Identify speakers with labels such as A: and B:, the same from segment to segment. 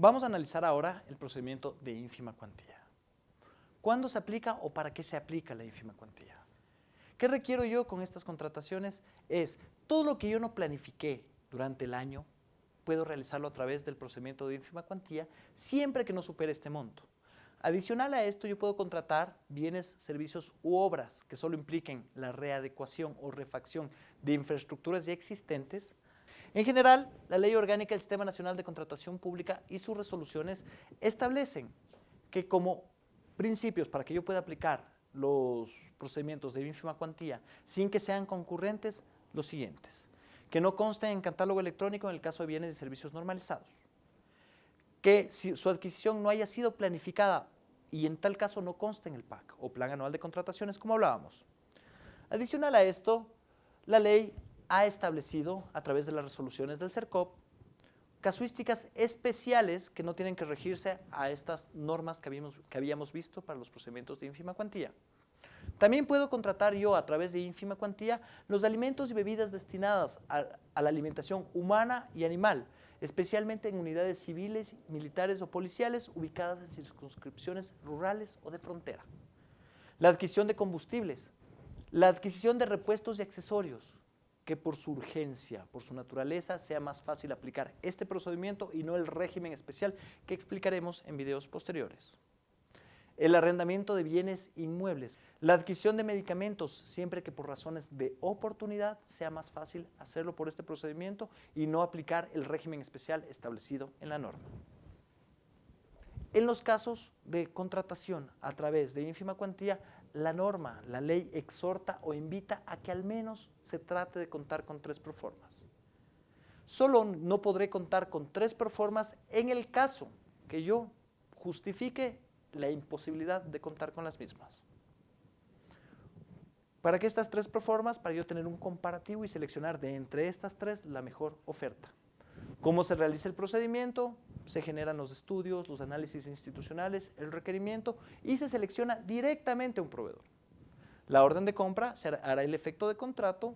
A: Vamos a analizar ahora el procedimiento de ínfima cuantía. ¿Cuándo se aplica o para qué se aplica la ínfima cuantía? ¿Qué requiero yo con estas contrataciones? Es todo lo que yo no planifiqué durante el año, puedo realizarlo a través del procedimiento de ínfima cuantía siempre que no supere este monto. Adicional a esto, yo puedo contratar bienes, servicios u obras que solo impliquen la readecuación o refacción de infraestructuras ya existentes. En general, la Ley Orgánica del Sistema Nacional de Contratación Pública y sus resoluciones establecen que como principios para que yo pueda aplicar los procedimientos de ínfima cuantía sin que sean concurrentes, los siguientes. Que no consten en catálogo electrónico en el caso de bienes y servicios normalizados que si su adquisición no haya sido planificada y en tal caso no conste en el PAC o Plan Anual de Contrataciones, como hablábamos. Adicional a esto, la ley ha establecido, a través de las resoluciones del CERCOP, casuísticas especiales que no tienen que regirse a estas normas que habíamos, que habíamos visto para los procedimientos de ínfima cuantía. También puedo contratar yo a través de ínfima cuantía los alimentos y bebidas destinadas a, a la alimentación humana y animal, especialmente en unidades civiles, militares o policiales ubicadas en circunscripciones rurales o de frontera. La adquisición de combustibles, la adquisición de repuestos y accesorios, que por su urgencia, por su naturaleza, sea más fácil aplicar este procedimiento y no el régimen especial que explicaremos en videos posteriores el arrendamiento de bienes inmuebles, la adquisición de medicamentos, siempre que por razones de oportunidad sea más fácil hacerlo por este procedimiento y no aplicar el régimen especial establecido en la norma. En los casos de contratación a través de ínfima cuantía, la norma, la ley exhorta o invita a que al menos se trate de contar con tres proformas. Solo no podré contar con tres proformas en el caso que yo justifique la imposibilidad de contar con las mismas. ¿Para qué estas tres proformas? Para yo tener un comparativo y seleccionar de entre estas tres la mejor oferta. ¿Cómo se realiza el procedimiento? Se generan los estudios, los análisis institucionales, el requerimiento y se selecciona directamente un proveedor. La orden de compra hará el efecto de contrato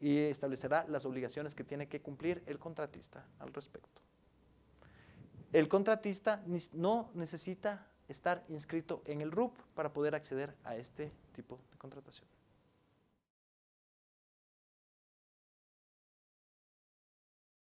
A: y establecerá las obligaciones que tiene que cumplir el contratista al respecto. El contratista no necesita estar inscrito en el RUP para poder acceder a este tipo de contratación.